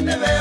Never.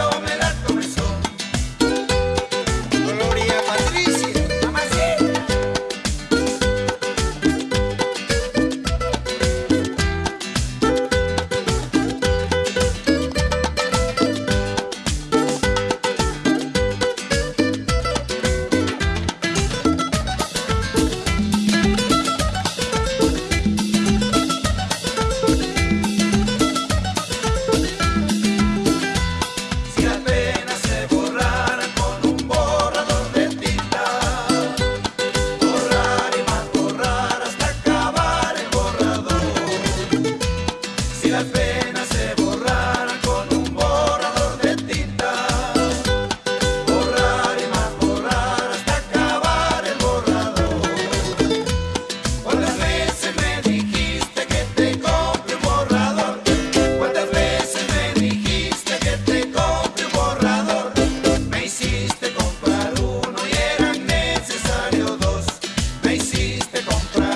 te compré.